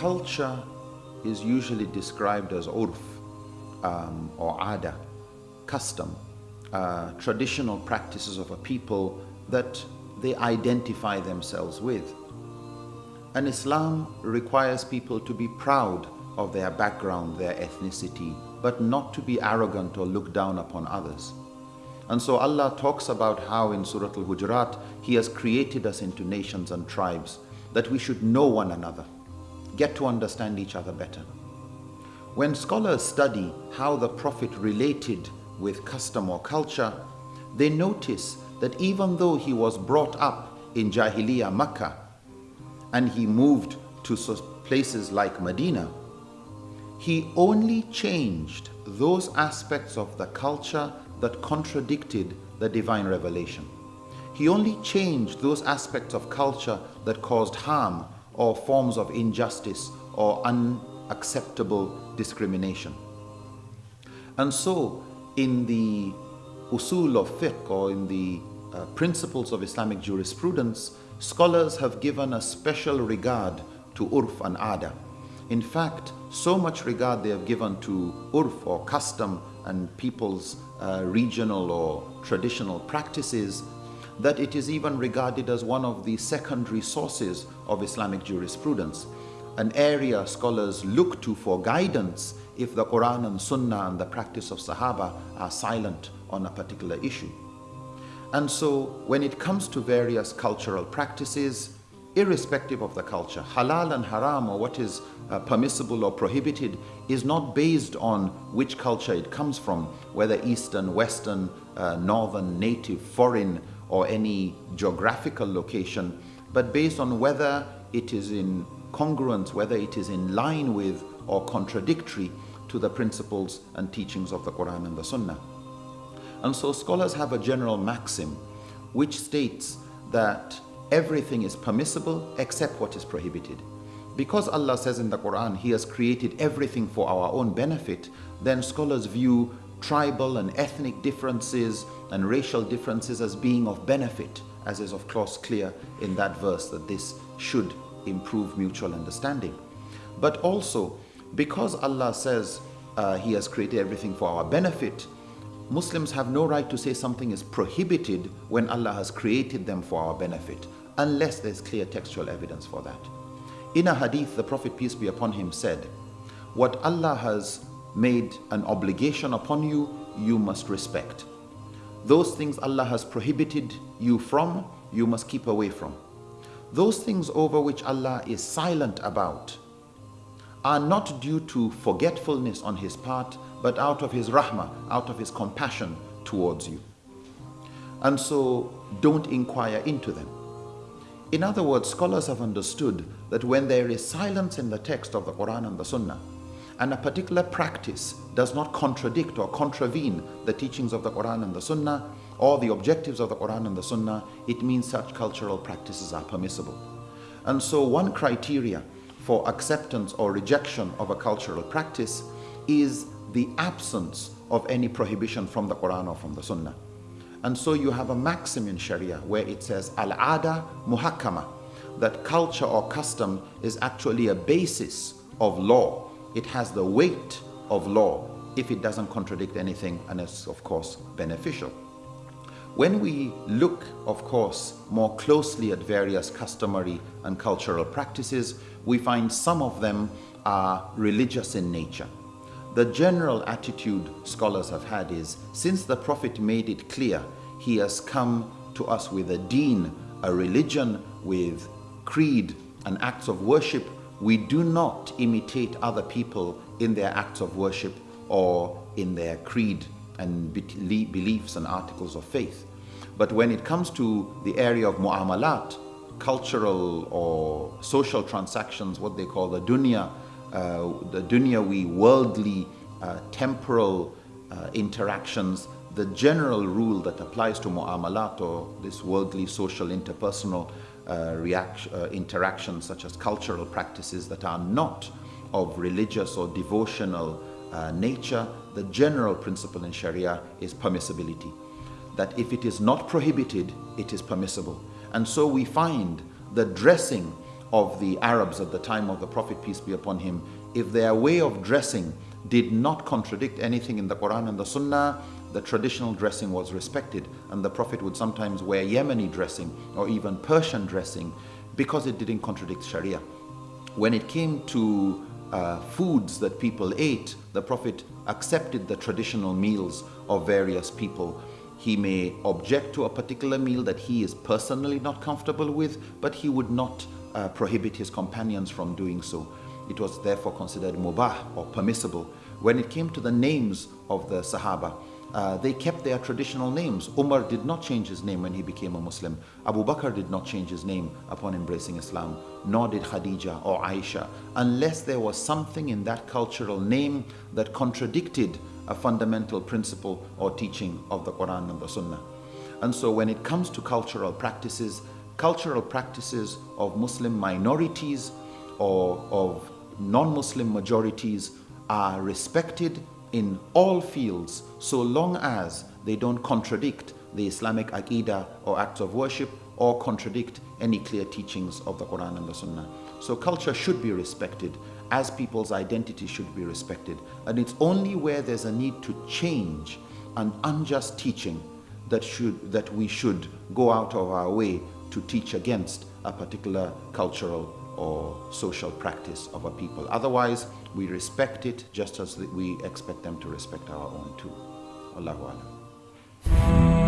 culture is usually described as urf um, or ada, custom, uh, traditional practices of a people that they identify themselves with. And Islam requires people to be proud of their background, their ethnicity, but not to be arrogant or look down upon others. And so Allah talks about how in Surah Al-Hujurat, He has created us into nations and tribes, that we should know one another, get to understand each other better. When scholars study how the Prophet related with custom or culture, they notice that even though he was brought up in Jahiliyyah Makkah and he moved to places like Medina, he only changed those aspects of the culture that contradicted the divine revelation. He only changed those aspects of culture that caused harm or forms of injustice or unacceptable discrimination. And so, in the usul of fiqh or in the uh, principles of Islamic jurisprudence, scholars have given a special regard to urf and ada. In fact, so much regard they have given to urf or custom and people's uh, regional or traditional practices that it is even regarded as one of the secondary sources of Islamic jurisprudence, an area scholars look to for guidance if the Quran and Sunnah and the practice of Sahaba are silent on a particular issue. And so when it comes to various cultural practices, irrespective of the culture, halal and haram or what is uh, permissible or prohibited is not based on which culture it comes from, whether Eastern, Western, uh, Northern, native, foreign, or any geographical location, but based on whether it is in congruence, whether it is in line with or contradictory to the principles and teachings of the Quran and the Sunnah. And so scholars have a general maxim which states that everything is permissible except what is prohibited. Because Allah says in the Quran, He has created everything for our own benefit, then scholars view tribal and ethnic differences and racial differences as being of benefit, as is of course clear in that verse that this should improve mutual understanding. But also, because Allah says uh, He has created everything for our benefit, Muslims have no right to say something is prohibited when Allah has created them for our benefit, unless there's clear textual evidence for that. In a hadith, the Prophet, peace be upon him, said, What Allah has made an obligation upon you, you must respect. Those things Allah has prohibited you from, you must keep away from. Those things over which Allah is silent about are not due to forgetfulness on His part, but out of his rahmah, out of his compassion towards you. And so don't inquire into them. In other words, scholars have understood that when there is silence in the text of the Quran and the Sunnah, and a particular practice does not contradict or contravene the teachings of the Quran and the Sunnah, or the objectives of the Quran and the Sunnah, it means such cultural practices are permissible. And so one criteria for acceptance or rejection of a cultural practice is the absence of any prohibition from the Quran or from the Sunnah. And so you have a maxim in Sharia where it says al-ada muhakkama, that culture or custom is actually a basis of law. It has the weight of law if it doesn't contradict anything and is of course beneficial. When we look, of course, more closely at various customary and cultural practices, we find some of them are religious in nature. The general attitude scholars have had is, since the Prophet made it clear, he has come to us with a deen, a religion with creed and acts of worship, we do not imitate other people in their acts of worship or in their creed and beliefs and articles of faith. But when it comes to the area of mu'amalat, cultural or social transactions, what they call the dunya, uh, the dunyawi, worldly, uh, temporal uh, interactions, the general rule that applies to mu'amalat or this worldly, social, interpersonal reaction, interactions such as cultural practices that are not of religious or devotional uh, nature, the general principle in Sharia is permissibility. That if it is not prohibited, it is permissible. And so we find the dressing of the Arabs at the time of the Prophet, peace be upon him, if their way of dressing did not contradict anything in the Quran and the Sunnah, the traditional dressing was respected. And the Prophet would sometimes wear Yemeni dressing or even Persian dressing because it didn't contradict Sharia. When it came to uh, foods that people ate, the Prophet accepted the traditional meals of various people. He may object to a particular meal that he is personally not comfortable with, but he would not uh, prohibit his companions from doing so. It was therefore considered mubah or permissible. When it came to the names of the Sahaba, uh, they kept their traditional names. Umar did not change his name when he became a Muslim. Abu Bakr did not change his name upon embracing Islam, nor did Khadija or Aisha, unless there was something in that cultural name that contradicted a fundamental principle or teaching of the Quran and the Sunnah. And so when it comes to cultural practices, cultural practices of Muslim minorities or of non-Muslim majorities are respected in all fields so long as they don't contradict the Islamic Aqidah or acts of worship or contradict any clear teachings of the Quran and the Sunnah. So culture should be respected as people's identity should be respected. And it's only where there's a need to change an unjust teaching that, should, that we should go out of our way to teach against a particular cultural or social practice of a people. Otherwise, we respect it just as we expect them to respect our own too. Allahu Alam.